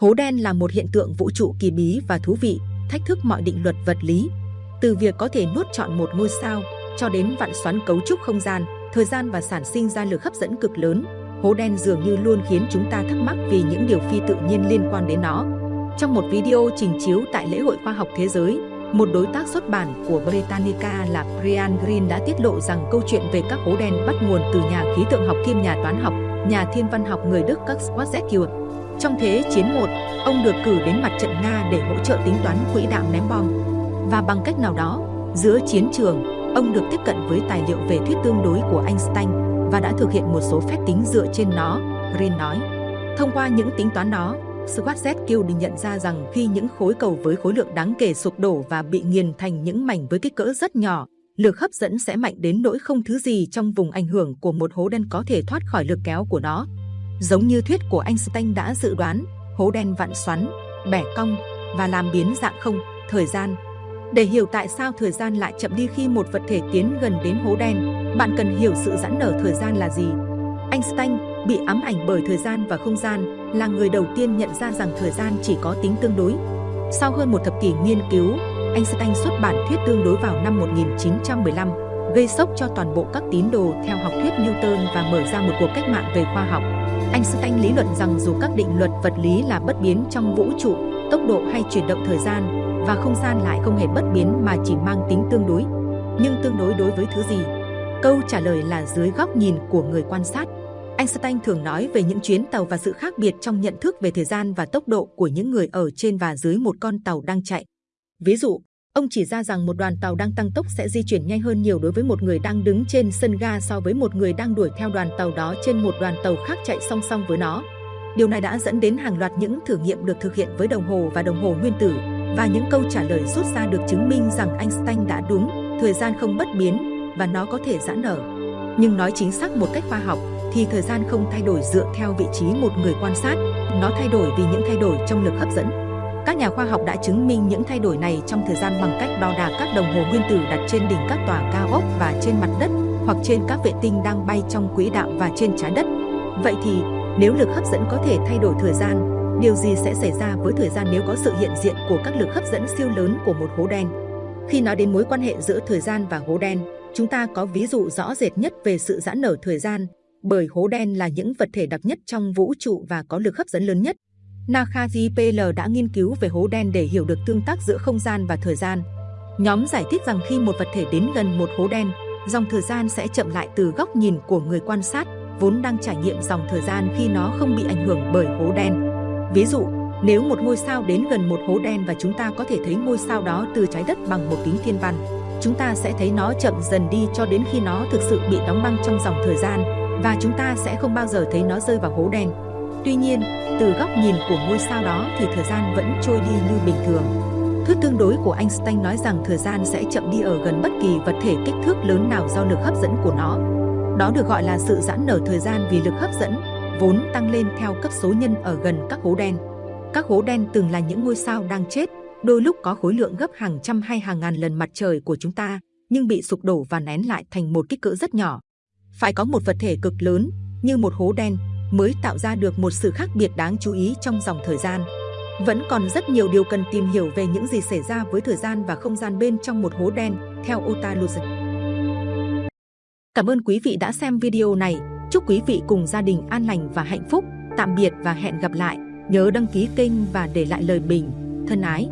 Hố đen là một hiện tượng vũ trụ kỳ bí và thú vị, thách thức mọi định luật vật lý. Từ việc có thể nuốt chọn một ngôi sao, cho đến vặn xoắn cấu trúc không gian, thời gian và sản sinh ra lực hấp dẫn cực lớn, hố đen dường như luôn khiến chúng ta thắc mắc vì những điều phi tự nhiên liên quan đến nó. Trong một video trình chiếu tại lễ hội khoa học thế giới, một đối tác xuất bản của Britannica là Brian Green đã tiết lộ rằng câu chuyện về các hố đen bắt nguồn từ nhà khí tượng học kiêm nhà toán học, nhà thiên văn học người Đức Kurt Schwarzschild. Trong Thế chiến 1, ông được cử đến mặt trận Nga để hỗ trợ tính toán quỹ đạo ném bom. Và bằng cách nào đó, giữa chiến trường, ông được tiếp cận với tài liệu về thuyết tương đối của Einstein và đã thực hiện một số phép tính dựa trên nó, Green nói. Thông qua những tính toán đó, Schwarzschild định nhận ra rằng khi những khối cầu với khối lượng đáng kể sụp đổ và bị nghiền thành những mảnh với kích cỡ rất nhỏ, lực hấp dẫn sẽ mạnh đến nỗi không thứ gì trong vùng ảnh hưởng của một hố đen có thể thoát khỏi lực kéo của nó. Giống như thuyết của Einstein đã dự đoán, hố đen vặn xoắn, bẻ cong và làm biến dạng không, thời gian. Để hiểu tại sao thời gian lại chậm đi khi một vật thể tiến gần đến hố đen, bạn cần hiểu sự giãn nở thời gian là gì. Einstein bị ám ảnh bởi thời gian và không gian là người đầu tiên nhận ra rằng thời gian chỉ có tính tương đối. Sau hơn một thập kỷ nghiên cứu, Einstein xuất bản thuyết tương đối vào năm 1915, gây sốc cho toàn bộ các tín đồ theo học thuyết Newton và mở ra một cuộc cách mạng về khoa học. Einstein lý luận rằng dù các định luật vật lý là bất biến trong vũ trụ, tốc độ hay chuyển động thời gian và không gian lại không hề bất biến mà chỉ mang tính tương đối. Nhưng tương đối đối với thứ gì? Câu trả lời là dưới góc nhìn của người quan sát. Einstein thường nói về những chuyến tàu và sự khác biệt trong nhận thức về thời gian và tốc độ của những người ở trên và dưới một con tàu đang chạy. Ví dụ, ông chỉ ra rằng một đoàn tàu đang tăng tốc sẽ di chuyển nhanh hơn nhiều đối với một người đang đứng trên sân ga so với một người đang đuổi theo đoàn tàu đó trên một đoàn tàu khác chạy song song với nó. Điều này đã dẫn đến hàng loạt những thử nghiệm được thực hiện với đồng hồ và đồng hồ nguyên tử và những câu trả lời rút ra được chứng minh rằng Einstein đã đúng, thời gian không bất biến và nó có thể giãn nở. Nhưng nói chính xác một cách khoa học, thì thời gian không thay đổi dựa theo vị trí một người quan sát, nó thay đổi vì những thay đổi trong lực hấp dẫn. Các nhà khoa học đã chứng minh những thay đổi này trong thời gian bằng cách đo đạc các đồng hồ nguyên tử đặt trên đỉnh các tòa cao ốc và trên mặt đất hoặc trên các vệ tinh đang bay trong quỹ đạo và trên trái đất. Vậy thì, nếu lực hấp dẫn có thể thay đổi thời gian, điều gì sẽ xảy ra với thời gian nếu có sự hiện diện của các lực hấp dẫn siêu lớn của một hố đen? Khi nói đến mối quan hệ giữa thời gian và hố đen, chúng ta có ví dụ rõ rệt nhất về sự giãn nở thời gian bởi hố đen là những vật thể đặc nhất trong vũ trụ và có lực hấp dẫn lớn nhất. Nakhaji PL đã nghiên cứu về hố đen để hiểu được tương tác giữa không gian và thời gian. Nhóm giải thích rằng khi một vật thể đến gần một hố đen, dòng thời gian sẽ chậm lại từ góc nhìn của người quan sát, vốn đang trải nghiệm dòng thời gian khi nó không bị ảnh hưởng bởi hố đen. Ví dụ, nếu một ngôi sao đến gần một hố đen và chúng ta có thể thấy ngôi sao đó từ trái đất bằng một kính thiên văn, chúng ta sẽ thấy nó chậm dần đi cho đến khi nó thực sự bị đóng băng trong dòng thời gian và chúng ta sẽ không bao giờ thấy nó rơi vào hố đen. Tuy nhiên, từ góc nhìn của ngôi sao đó thì thời gian vẫn trôi đi như bình thường. Thuyết tương đối của Einstein nói rằng thời gian sẽ chậm đi ở gần bất kỳ vật thể kích thước lớn nào do lực hấp dẫn của nó. Đó được gọi là sự giãn nở thời gian vì lực hấp dẫn, vốn tăng lên theo cấp số nhân ở gần các hố đen. Các hố đen từng là những ngôi sao đang chết, đôi lúc có khối lượng gấp hàng trăm hay hàng ngàn lần mặt trời của chúng ta, nhưng bị sụp đổ và nén lại thành một kích cỡ rất nhỏ phải có một vật thể cực lớn như một hố đen mới tạo ra được một sự khác biệt đáng chú ý trong dòng thời gian. Vẫn còn rất nhiều điều cần tìm hiểu về những gì xảy ra với thời gian và không gian bên trong một hố đen, theo Ota Lusen. Cảm ơn quý vị đã xem video này. Chúc quý vị cùng gia đình an lành và hạnh phúc. Tạm biệt và hẹn gặp lại. Nhớ đăng ký kênh và để lại lời bình. Thân ái!